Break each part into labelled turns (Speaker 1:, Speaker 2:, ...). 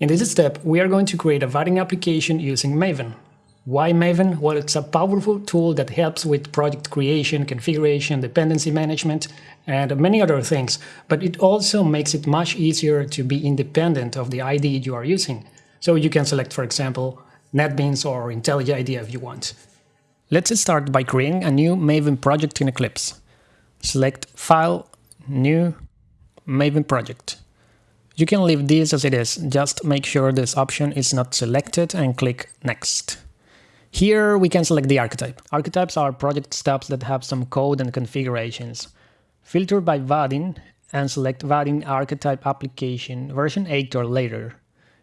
Speaker 1: In this step, we are going to create a Vaadin application using Maven. Why Maven? Well, it's a powerful tool that helps with project creation, configuration, dependency management, and many other things, but it also makes it much easier to be independent of the IDE you are using. So you can select, for example, NetBeans or IntelliJ IDEA if you want. Let's start by creating a new Maven project in Eclipse. Select File, New, Maven Project. You can leave this as it is, just make sure this option is not selected and click Next. Here we can select the archetype. Archetypes are project steps that have some code and configurations. Filter by Vaadin and select Vaadin archetype application version 8 or later.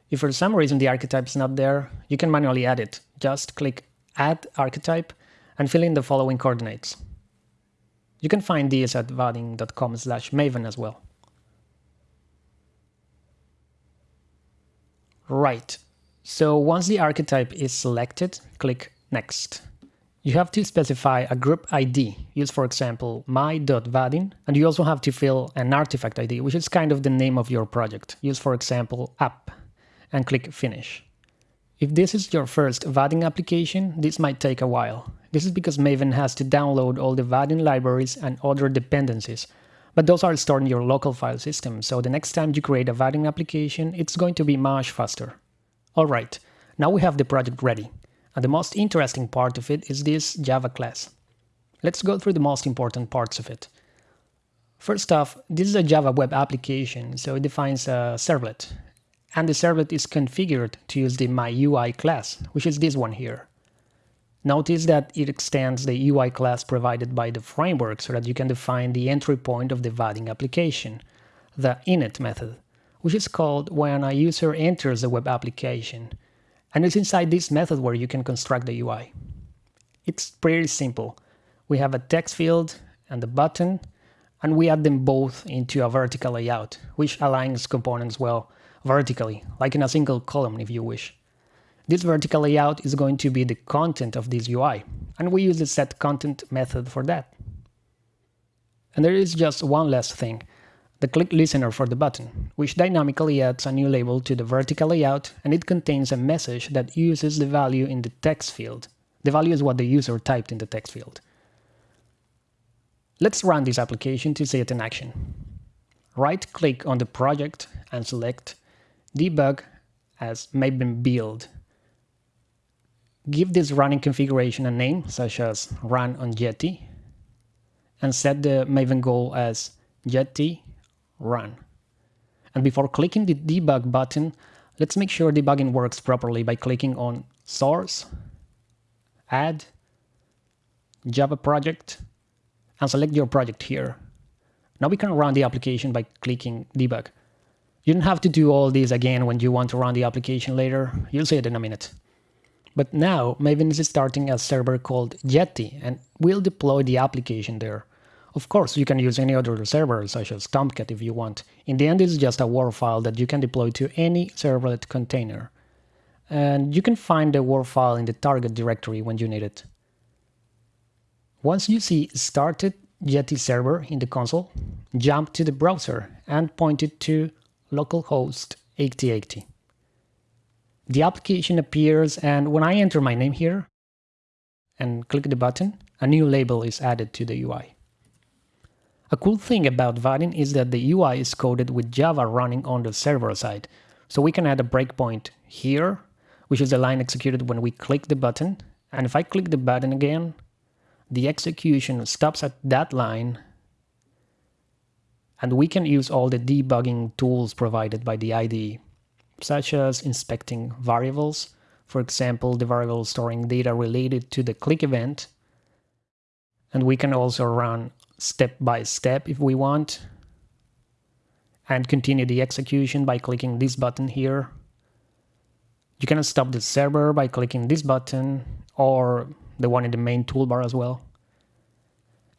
Speaker 1: If for some reason the archetype is not there, you can manually add it. Just click Add Archetype and fill in the following coordinates. You can find these at vaadin.com slash maven as well. Right, so once the archetype is selected, click Next. You have to specify a group ID, use for example my.vaadin, and you also have to fill an artifact ID, which is kind of the name of your project. Use for example app, and click Finish. If this is your first Vaadin application, this might take a while. This is because Maven has to download all the Vaadin libraries and other dependencies, but those are stored in your local file system, so the next time you create a Vaadin application, it's going to be much faster. Alright, now we have the project ready, and the most interesting part of it is this Java class. Let's go through the most important parts of it. First off, this is a Java web application, so it defines a servlet, and the servlet is configured to use the MyUI class, which is this one here. Notice that it extends the UI class provided by the framework so that you can define the entry point of the Vaadin application, the init method which is called when a user enters the web application. And it's inside this method where you can construct the UI. It's pretty simple. We have a text field and a button, and we add them both into a vertical layout, which aligns components well vertically, like in a single column if you wish. This vertical layout is going to be the content of this UI, and we use the setContent method for that. And there is just one last thing the click listener for the button, which dynamically adds a new label to the vertical layout and it contains a message that uses the value in the text field. The value is what the user typed in the text field. Let's run this application to see it in action. Right-click on the project and select Debug as Maven Build. Give this running configuration a name, such as Run on Jetty, and set the Maven goal as Jetty run. And before clicking the debug button, let's make sure debugging works properly by clicking on Source, Add, Java Project, and select your project here. Now we can run the application by clicking Debug. You don't have to do all this again when you want to run the application later, you'll see it in a minute. But now Maven is starting a server called Jetty and we'll deploy the application there. Of course, you can use any other server, such as Tomcat if you want. In the end, it's just a WAR file that you can deploy to any servlet container. And you can find the WAR file in the target directory when you need it. Once you see started Jetty server in the console, jump to the browser and point it to localhost 8080. The application appears and when I enter my name here and click the button, a new label is added to the UI. A cool thing about Vaadin is that the UI is coded with Java running on the server side. So we can add a breakpoint here, which is the line executed when we click the button. And if I click the button again, the execution stops at that line. And we can use all the debugging tools provided by the IDE, such as inspecting variables, for example, the variable storing data related to the click event. And we can also run step by step if we want and continue the execution by clicking this button here. You can stop the server by clicking this button or the one in the main toolbar as well.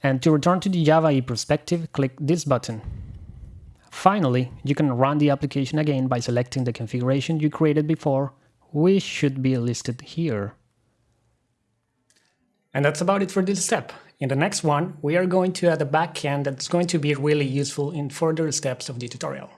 Speaker 1: And to return to the Java EE perspective, click this button. Finally, you can run the application again by selecting the configuration you created before, which should be listed here. And that's about it for this step. In the next one, we are going to add a backend that's going to be really useful in further steps of the tutorial.